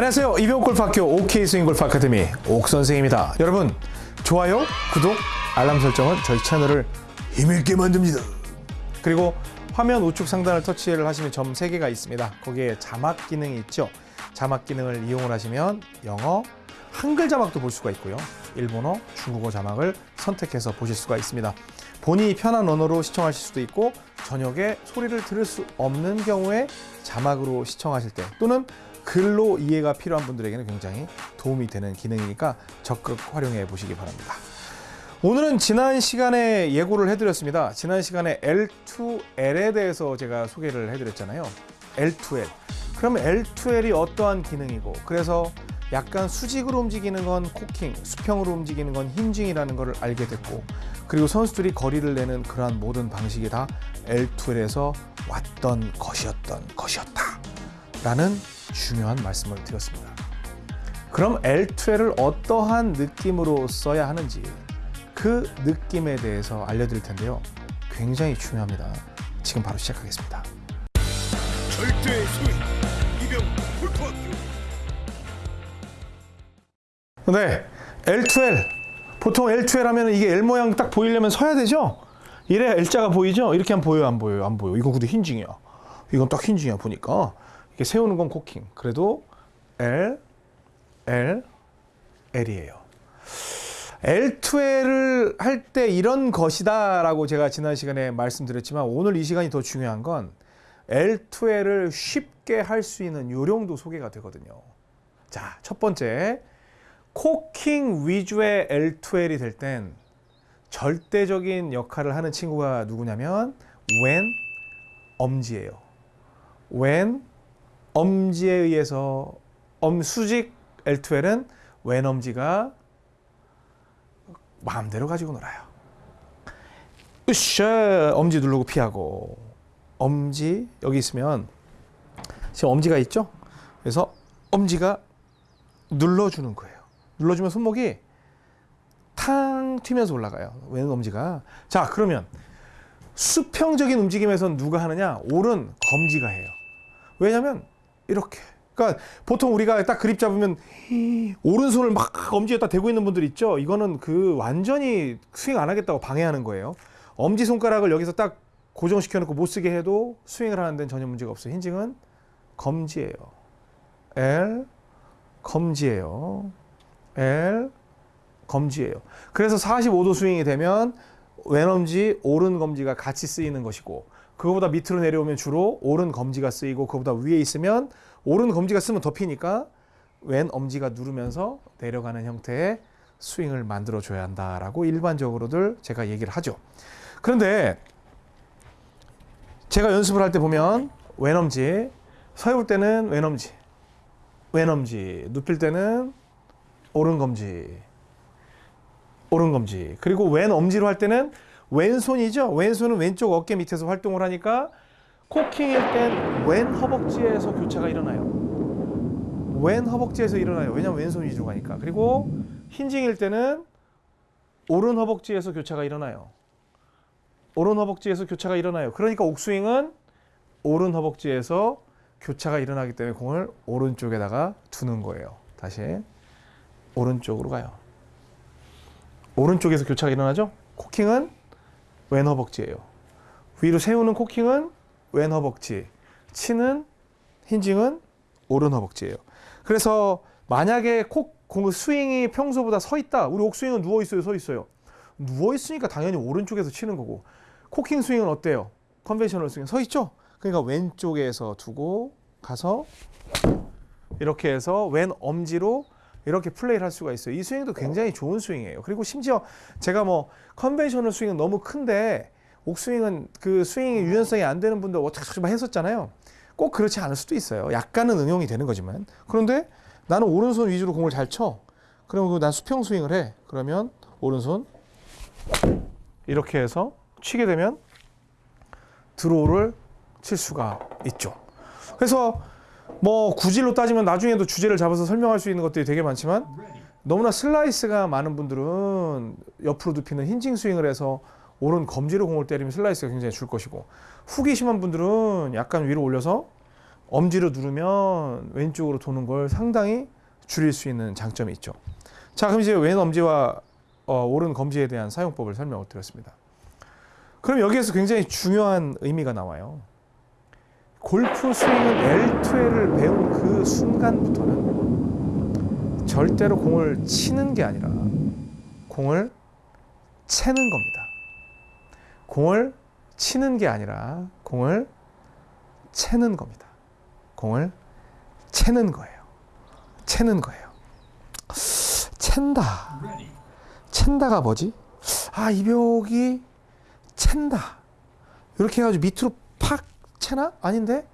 안녕하세요. 이병옥 골프학교 OK 스윙 골프 아카데미 옥 선생입니다. 여러분 좋아요, 구독, 알람 설정은 저희 채널을 힘있게 만듭니다. 그리고 화면 우측 상단을 터치를 하시면 점 3개가 있습니다. 거기에 자막 기능이 있죠. 자막 기능을 이용을 하시면 영어, 한글 자막도 볼 수가 있고요. 일본어, 중국어 자막을 선택해서 보실 수가 있습니다. 본인이 편한 언어로 시청하실 수도 있고 저녁에 소리를 들을 수 없는 경우에 자막으로 시청하실 때 또는 글로 이해가 필요한 분들에게는 굉장히 도움이 되는 기능이니까 적극 활용해 보시기 바랍니다. 오늘은 지난 시간에 예고를 해드렸습니다. 지난 시간에 L2L에 대해서 제가 소개를 해드렸잖아요. L2L. 그러면 L2L이 어떠한 기능이고 그래서 약간 수직으로 움직이는 건 코킹, 수평으로 움직이는 건 힌징이라는 것을 알게 됐고 그리고 선수들이 거리를 내는 그러한 모든 방식이 다 L2L에서 왔던 것이었던 것이었다 라는 중요한 말씀을 드렸습니다. 그럼 L2L을 어떠한 느낌으로 써야 하는지 그 느낌에 대해서 알려드릴 텐데요. 굉장히 중요합니다. 지금 바로 시작하겠습니다. 절대 스윙 네, L2L. 보통 L2L 하면 이게 L 모양 딱 보이려면 서야 되죠? 이래야 L자가 보이죠? 이렇게 하면 보여요, 안 보여요? 안 보여. 이건 근데 힌징이야. 이건 딱 힌징이야, 보니까. 이렇게 세우는 건 코킹. 그래도 L, L, L이에요. L2L을 할 때 이런 것이다 라고 제가 지난 시간에 말씀드렸지만 오늘 이 시간이 더 중요한 건 L2L을 쉽게 할 수 있는 요령도 소개가 되거든요. 자, 첫 번째. 코킹 위주의 L2L이 될 땐 절대적인 역할을 하는 친구가 누구냐면 when 엄지예요. when 엄지에 의해서 엄 수직 L2L은 when 엄지가 마음대로 가지고 놀아요. 으쌰 엄지 누르고 피하고 엄지 여기 있으면 지금 엄지가 있죠? 그래서 엄지가 눌러주는 거예요. 눌러주면 손목이 탕 튀면서 올라가요. 왼 엄지가. 자, 그러면 수평적인 움직임에선 누가 하느냐? 오른 검지가 해요. 왜냐면 이렇게. 그러니까 보통 우리가 딱 그립 잡으면 오른손을 막 엄지에다 대고 있는 분들 있죠? 이거는 그 완전히 스윙 안 하겠다고 방해하는 거예요. 엄지 손가락을 여기서 딱 고정시켜 놓고 못 쓰게 해도 스윙을 하는 데는 전혀 문제가 없어요. 힌징은 검지예요. L 검지예요. L 검지예요. 그래서 45도 스윙이 되면 왼엄지, 오른 검지가 같이 쓰이는 것이고 그거보다 밑으로 내려오면 주로 오른 검지가 쓰이고 그거보다 위에 있으면 오른 검지가 쓰면 덮이니까 왼 엄지가 누르면서 내려가는 형태의 스윙을 만들어 줘야 한다라고 일반적으로들 제가 얘기를 하죠. 그런데 제가 연습을 할 때 보면 왼 엄지 서해볼 때는 왼 엄지 왼 엄지 눕힐 때는 오른 검지. 오른 검지. 그리고 왼 엄지로 할 때는 왼손이죠? 왼손은 왼쪽 어깨 밑에서 활동을 하니까 코킹일 땐 왼 허벅지에서 교차가 일어나요. 왼 허벅지에서 일어나요. 왜냐면 왼손 위주로 가니까. 그리고 힌징일 때는 오른 허벅지에서 교차가 일어나요. 오른 허벅지에서 교차가 일어나요. 그러니까 옥스윙은 오른 허벅지에서 교차가 일어나기 때문에 공을 오른쪽에다가 두는 거예요. 다시 오른쪽으로 가요. 오른쪽에서 교차가 일어나죠? 코킹은 왼 허벅지예요. 위로 세우는 코킹은 왼 허벅지, 치는 힌징은 오른 허벅지예요. 그래서 만약에 코킹 스윙이 평소보다 서 있다. 우리 옥스윙은 누워 있어요, 서 있어요. 누워 있으니까 당연히 오른쪽에서 치는 거고. 코킹 스윙은 어때요? conventional 스윙 서 있죠? 그러니까 왼쪽에서 두고 가서 이렇게 해서 왼 엄지로 이렇게 플레이를 할 수가 있어요. 이 스윙도 굉장히 좋은 스윙이에요. 그리고 심지어 제가 뭐 conventional 스윙은 너무 큰데 옥스윙은 그 스윙이 유연성이 안 되는 분들 어떻게 했었잖아요. 꼭 그렇지 않을 수도 있어요. 약간은 응용이 되는 거지만. 그런데 나는 오른손 위주로 공을 잘 쳐. 그러면 난 수평 스윙을 해. 그러면 오른손 이렇게 해서 치게 되면 draw를 칠 수가 있죠. 그래서 뭐 구질로 따지면 나중에도 주제를 잡아서 설명할 수 있는 것들이 되게 많지만 너무나 슬라이스가 많은 분들은 옆으로 눕히는 hinging 스윙을 해서 오른 검지로 공을 때리면 슬라이스가 굉장히 줄 것이고 훅이 심한 분들은 약간 위로 올려서 엄지로 누르면 왼쪽으로 도는 걸 상당히 줄일 수 있는 장점이 있죠. 자, 그럼 이제 왼 엄지와 어, 오른 검지에 대한 사용법을 설명을 드렸습니다. 그럼 여기에서 굉장히 중요한 의미가 나와요. 골프 스윙은 L2L을 배운 그 순간부터는 절대로 공을 치는 게 아니라 공을 채는 겁니다. 공을 치는 게 아니라 공을 채는 겁니다. 공을 채는 거예요. 채는 거예요. 챈다. 챈다가 뭐지? 아, 이 벽이 챈다. 이렇게 해가지고 밑으로 팍 채나? 아닌데?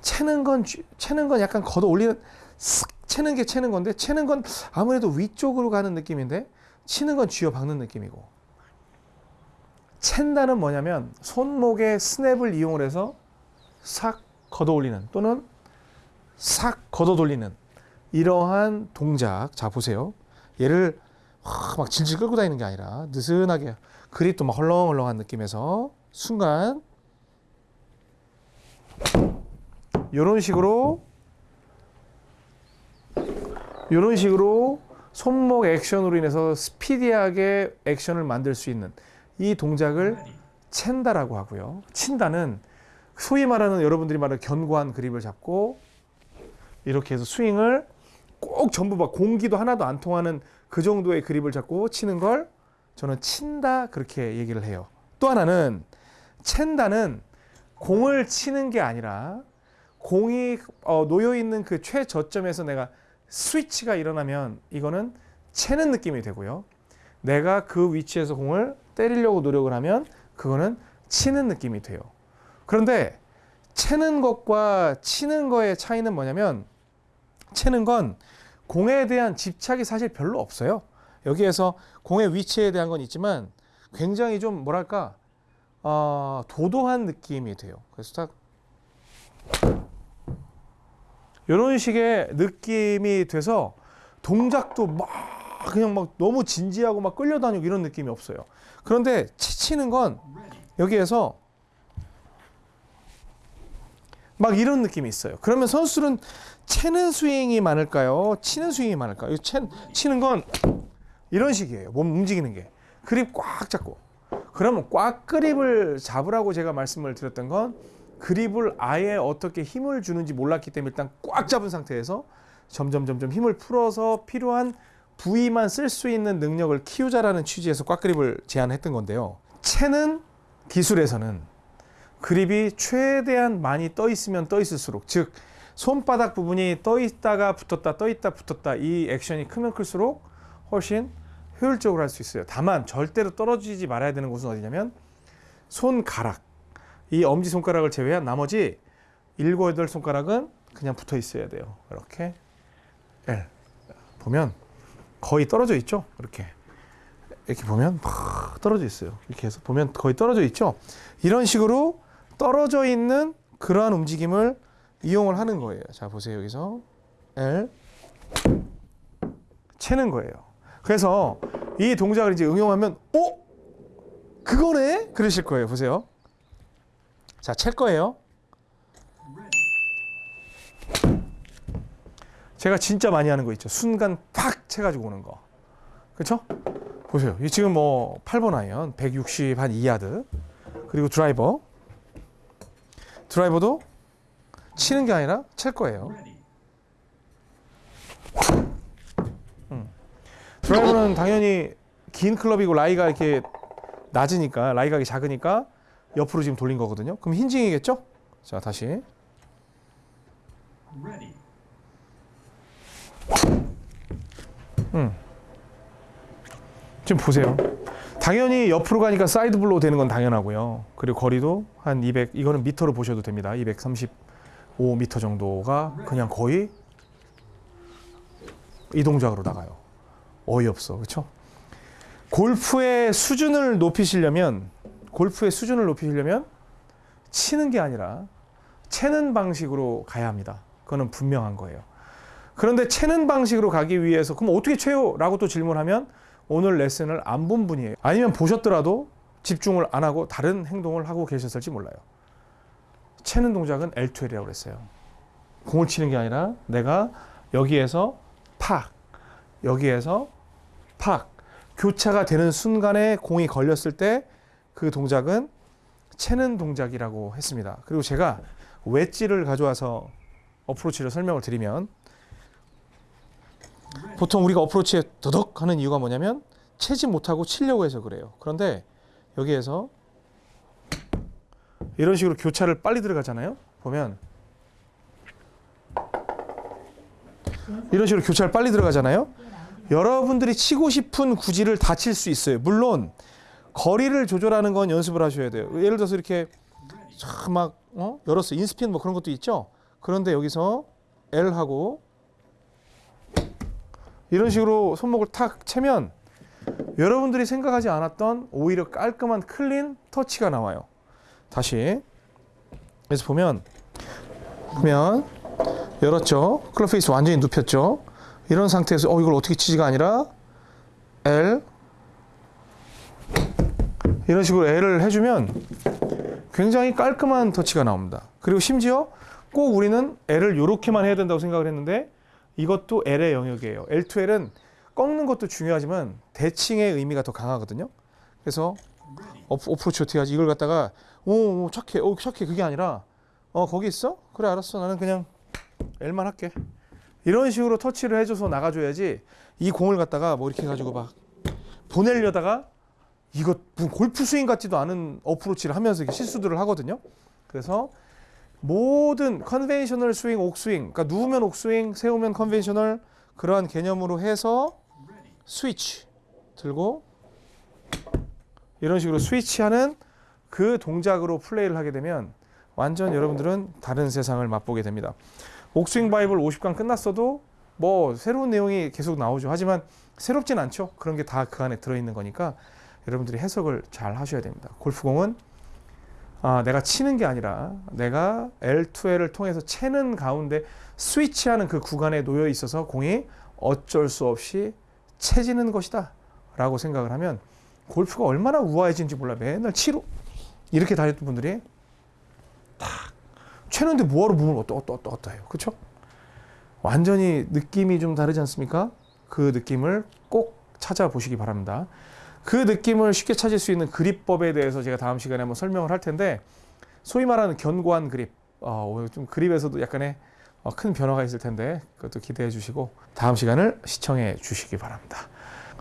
채는 건, 쥐- 채는 건 약간 걷어 올리는, 쓱 채는 게 채는 건데, 채는 건 아무래도 위쪽으로 가는 느낌인데, 치는 건 쥐어 박는 느낌이고. 챈다는 뭐냐면, 손목의 스냅을 이용을 해서 싹 걷어 올리는, 또는 싹 걷어 돌리는, 이러한 동작. 자, 보세요. 얘를 확막 질질 끌고 다니는 게 아니라 느슨하게 그립도 막 헐렁헐렁한 느낌에서 순간 이런 식으로 이런 식으로 손목 액션으로 인해서 스피디하게 액션을 만들 수 있는 이 동작을 챈다라고 하고요. 친다는 소위 말하는 여러분들이 말하는 견고한 그립을 잡고 이렇게 해서 스윙을 꼭 전부 막 공기도 하나도 안 통하는 그 정도의 그립을 잡고 치는 걸 저는 친다 그렇게 얘기를 해요. 또 하나는 챈다는 공을 치는 게 아니라 공이 어, 놓여 있는 그 최저점에서 내가 스위치가 일어나면 이거는 채는 느낌이 되고요. 내가 그 위치에서 공을 때리려고 노력을 하면 그거는 치는 느낌이 돼요. 그런데 채는 것과 치는 거의 차이는 뭐냐면 채는 건 공에 대한 집착이 사실 별로 없어요. 여기에서 공의 위치에 대한 건 있지만 굉장히 좀 뭐랄까 어, 도도한 느낌이 돼요. 그래서 딱 이런 식의 느낌이 돼서 동작도 막 그냥 막 너무 진지하고 막 끌려다니고 이런 느낌이 없어요. 그런데 치치는 건 여기에서 막 이런 느낌이 있어요. 그러면 선수들은 채는 스윙이 많을까요? 치는 스윙이 많을까요? 이 채, 치는 건 이런 식이에요. 몸 움직이는 게. 그립 꽉 잡고. 그러면 꽉 그립을 잡으라고 제가 말씀을 드렸던 건 그립을 아예 어떻게 힘을 주는지 몰랐기 때문에 일단 꽉 잡은 상태에서 점점 점점 힘을 풀어서 필요한 부위만 쓸 수 있는 능력을 키우자라는 취지에서 꽉 그립을 제안했던 건데요. 채는 기술에서는 그립이 최대한 많이 떠 있으면 떠 있을수록 즉 손바닥 부분이 떠 있다가 붙었다 떠 있다 붙었다 이 액션이 크면 클수록 훨씬 효율적으로 할 수 있어요. 다만 절대로 떨어지지 말아야 되는 곳은 어디냐면 손가락 이 엄지 손가락을 제외한 나머지 일곱 여덟 손가락은 그냥 붙어 있어야 돼요. 이렇게 L 보면 거의 떨어져 있죠. 이렇게 이렇게 보면 막 떨어져 있어요. 이렇게 해서 보면 거의 떨어져 있죠. 이런 식으로 떨어져 있는 그러한 움직임을 이용을 하는 거예요. 자 보세요 여기서 L 채는 거예요. 그래서 이 동작을 이제 응용하면 어 그거네 그러실 거예요. 보세요. 자, 챌 거예요. 제가 진짜 많이 하는 거 있죠. 순간 팍 채가지고 오는 거. 그렇죠? 보세요. 이 지금 뭐 8번 아이언 160 한 2야드. 그리고 드라이버. 드라이버도 치는 게 아니라 챌 거예요. 음. 드라이버는 당연히 긴 클럽이고 라이가 이렇게 낮으니까 라이각이 작으니까 옆으로 지금 돌린 거거든요. 그럼 hinging이겠죠? 자, 다시. 음. 지금 보세요. 당연히 옆으로 가니까 side blow 되는 건 당연하고요. 그리고 거리도 한 200, 이거는 미터로 보셔도 됩니다. 235m 정도가 그냥 거의 이 동작으로 나가요. 어이없어. 그렇죠? 골프의 수준을 높이시려면 골프의 수준을 높이려면 치는 게 아니라 채는 방식으로 가야 합니다. 그거는 분명한 거예요. 그런데 채는 방식으로 가기 위해서 그럼 어떻게 채요? 라고 또 질문하면 오늘 레슨을 안 본 분이에요. 아니면 보셨더라도 집중을 안 하고 다른 행동을 하고 계셨을지 몰라요. 채는 동작은 L2L이라고 그랬어요. 공을 치는 게 아니라 내가 여기에서 팍 여기에서 팍 교차가 되는 순간에 공이 걸렸을 때 그 동작은 채는 동작이라고 했습니다. 그리고 제가 웨지를 가져와서 어프로치를 설명을 드리면 보통 우리가 어프로치에 더덕 하는 이유가 뭐냐면 채지 못하고 치려고 해서 그래요. 그런데 여기에서 이런 식으로 교차를 빨리 들어가잖아요. 보면 이런 식으로 교차를 빨리 들어가잖아요. 여러분들이 치고 싶은 구질을 다 칠 수 있어요. 물론 거리를 조절하는 건 연습을 하셔야 돼요. 예를 들어서 이렇게 막 어? 열었어 인스핀 뭐 그런 것도 있죠. 그런데 여기서 L 하고 이런 식으로 손목을 탁 채면 여러분들이 생각하지 않았던 오히려 깔끔한 클린 터치가 나와요. 다시 그래서 보면 보면 열었죠. club face 완전히 눕혔죠. 이런 상태에서 어 이걸 어떻게 치지가 아니라 L 이런 식으로 L을 해주면 굉장히 깔끔한 터치가 나옵니다. 그리고 심지어 꼭 우리는 L을 이렇게만 해야 된다고 생각을 했는데 이것도 L의 영역이에요. L2L은 꺾는 것도 중요하지만 대칭의 의미가 더 강하거든요. 그래서 어프, 어프로치 어떻게 하지? 이걸 갖다가 오, 오 착해, 오 착해 그게 아니라 어 거기 있어? 그래 알았어 나는 그냥 L만 할게. 이런 식으로 터치를 해줘서 나가줘야지 이 공을 갖다가 뭐 이렇게 해가지고 막 보내려다가 이거 골프 스윙 같지도 않은 어프로치를 하면서 이렇게 실수들을 하거든요. 그래서 모든 conventional 스윙, 옥스윙, 그러니까 누우면 옥스윙, 세우면 conventional 그러한 개념으로 해서 스위치 들고 이런 식으로 스위치하는 그 동작으로 플레이를 하게 되면 완전 여러분들은 다른 세상을 맛보게 됩니다. 옥스윙 바이블 50강 끝났어도 뭐 새로운 내용이 계속 나오죠. 하지만 새롭진 않죠. 그런 게 다 그 안에 들어있는 거니까 여러분들이 해석을 잘 하셔야 됩니다. 골프공은 아, 내가 치는 게 아니라 내가 L2L을 통해서 채는 가운데 스위치하는 그 구간에 놓여 있어서 공이 어쩔 수 없이 채지는 것이다 라고 생각을 하면 골프가 얼마나 우아해진지 몰라 맨날 치로 이렇게 다녔던 분들이 탁 채는데 뭐하러 몸을 어떠 어떠 어떠 어떠 해요 그렇죠? 완전히 느낌이 좀 다르지 않습니까? 그 느낌을 꼭 찾아보시기 바랍니다. 그 느낌을 쉽게 찾을 수 있는 그립법에 대해서 제가 다음 시간에 한번 설명을 할 텐데 소위 말하는 견고한 그립 어, 오늘 좀 그립에서도 약간의 어, 큰 변화가 있을 텐데 그것도 기대해 주시고 다음 시간을 시청해 주시기 바랍니다.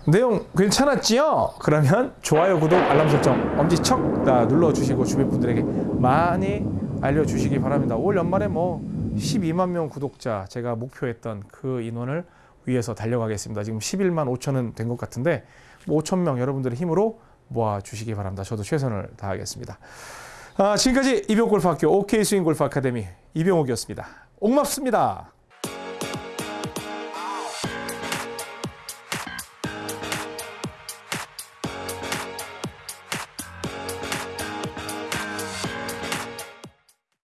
내용 괜찮았지요? 그러면 좋아요, 구독, 알람 설정 엄지척 다 눌러주시고 주변 분들에게 많이 알려주시기 바랍니다. 올 연말에 뭐 12만 명 구독자 제가 목표했던 그 인원을 위해서 달려가겠습니다. 지금 11만 5천은 된 것 같은데 뭐 5천 명 여러분들의 힘으로 모아 주시기 바랍니다. 저도 최선을 다하겠습니다. 아, 지금까지 이병골프학교 OK 스윙 골프 아카데미 이병옥이었습니다. 옥맙습니다.